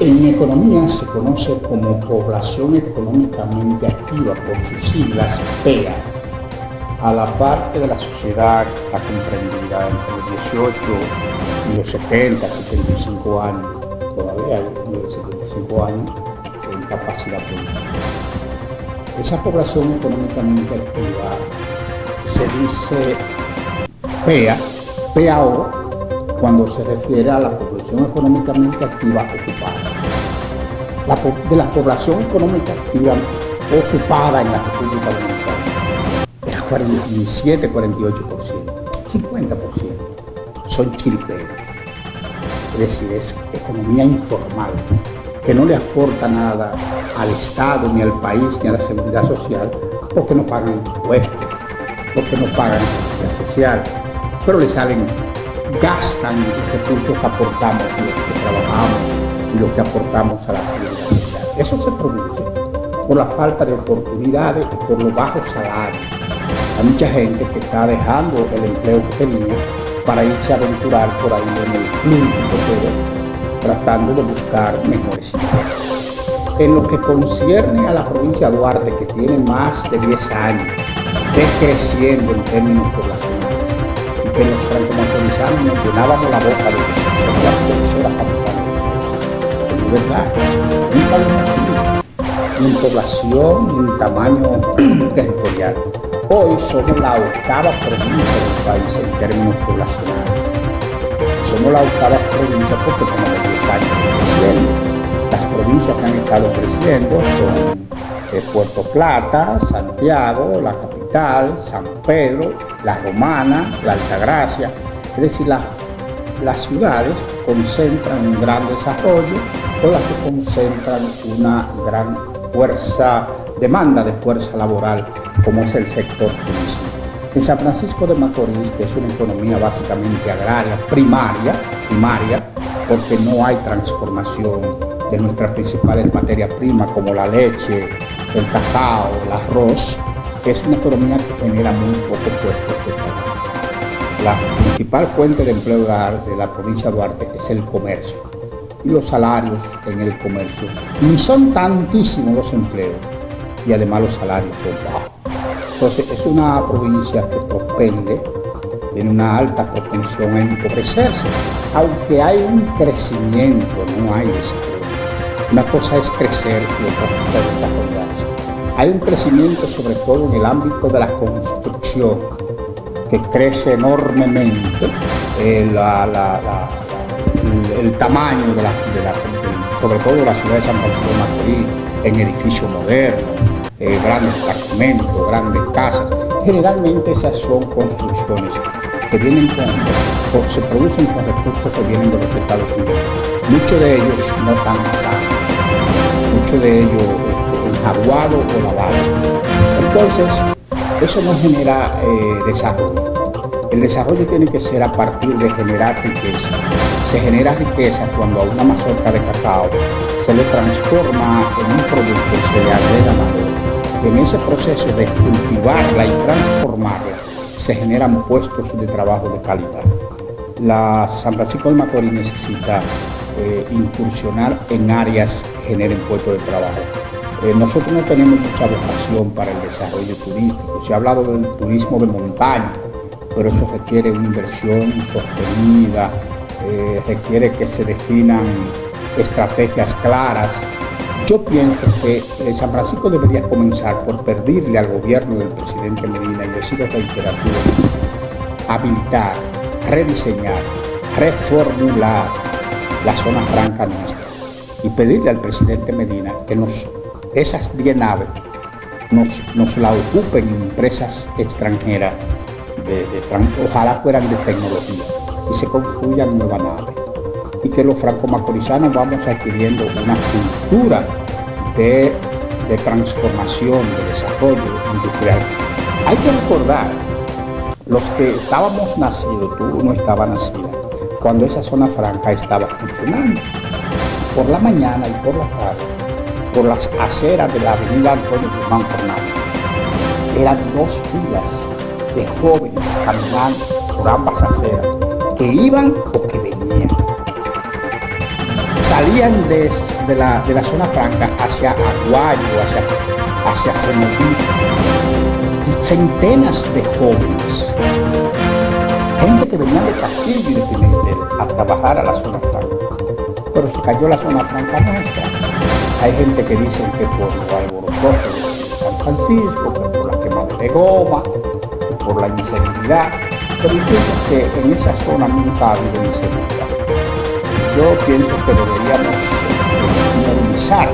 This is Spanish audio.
En economía se conoce como población económicamente activa por sus siglas PEA, a la parte de la sociedad comprendida entre los 18 y los 70, 75 años, todavía hay de 75 años en capacidad política. Esa población económicamente activa se dice PEA, PAO, cuando se refiere a la población económicamente activa ocupada. de la población económica activa ocupada en la República Dominicana es 47, 48%, 50% son chiriperos. Es decir, es economía informal, que no le aporta nada al Estado, ni al país, ni a la seguridad social, porque no pagan impuestos, porque no pagan seguridad social, pero le salen gastan los recursos que aportamos, los que trabajamos y los que aportamos a la seguridad. Eso se produce por la falta de oportunidades y por los bajos salarios. Hay mucha gente que está dejando el empleo que tenía para irse a aventurar por ahí en el club tratando de buscar mejores ingresos. En lo que concierne a la provincia de Duarte, que tiene más de 10 años decreciendo en términos poblacionales, que los nos llenábamos la boca de que somos la productora capital. Es verdad, nunca lo ni en población, ni en tamaño territorial. Hoy somos la octava provincia del país en términos poblacionales. Somos la octava provincia porque tenemos 10 años creciendo. Las provincias que han estado creciendo son eh, Puerto Plata, Santiago, la capital, San Pedro, La Romana, La Altagracia, es decir, las ciudades concentran un gran desarrollo o las que concentran una gran fuerza, demanda de fuerza laboral, como es el sector turismo. En San Francisco de Macorís, que es una economía básicamente agraria, primaria, primaria, porque no hay transformación de nuestras principales materias primas como la leche, el cacao, el arroz, es una economía que genera muy pocos puestos de trabajo. La principal fuente de empleo de la provincia de Duarte es el comercio y los salarios en el comercio. Ni son tantísimos los empleos y además los salarios son bajos. Entonces es una provincia que propende, tiene una alta propensión a empobrecerse, aunque hay un crecimiento, no hay desarrollo. Una cosa es crecer y otra cosa es desarrollarse. Hay un crecimiento sobre todo en el ámbito de la construcción, que crece enormemente eh, el, tamaño de la, sobre todo la ciudad de San Francisco de Macorís, en edificios modernos, eh, grandes apartamentos, grandes casas. Generalmente esas son construcciones que vienen con, se producen con recursos que vienen de los Estados Unidos. Muchos de ellos no tan sanos mucho de ello este, enjaguado o lavado. Entonces, eso no genera eh, desarrollo. El desarrollo tiene que ser a partir de generar riqueza. Se genera riqueza cuando a una mazorca de cacao se le transforma en un producto y se le agrega valor. En ese proceso de cultivarla y transformarla se generan puestos de trabajo de calidad. La San Francisco de Macorís necesita eh, incursionar en áreas que generen puestos de trabajo. Eh, nosotros no tenemos mucha vocación para el desarrollo turístico. Se ha hablado del turismo de montaña, pero eso requiere una inversión sostenida, eh, requiere que se definan estrategias claras. Yo pienso que San Francisco debería comenzar por pedirle al gobierno del presidente Medina, y he sido reiterativo, habilitar, rediseñar, reformular la zona franca nuestra y pedirle al presidente Medina que nos, esas 10 naves nos, nos la ocupen empresas extranjeras, de, ojalá fueran de tecnología, y se construyan nuevas naves. Y que los franco-macorizanos vamos adquiriendo una cultura de, transformación, de desarrollo industrial. Hay que recordar, los que estábamos nacidos, tú no estabas nacida, cuando esa zona franca estaba funcionando. Por la mañana y por la tarde, por las aceras de la avenida Antonio Guzmán Fernández, eran dos filas de jóvenes caminando por ambas aceras, que iban o que venían. salían desde la, de la zona franca hacia Aguayo, hacia, hacia Cenoví, centenas de jóvenes, gente que venía de Castillo y de Pimentel a trabajar a la zona franca, pero se cayó la zona franca nuestra. Hay gente que dice que por los alborotos de San Francisco, por la quemada de goma, por la inseguridad, pero yo que en esa zona nunca ha habido inseguridad. Yo pienso que deberíamos minimizar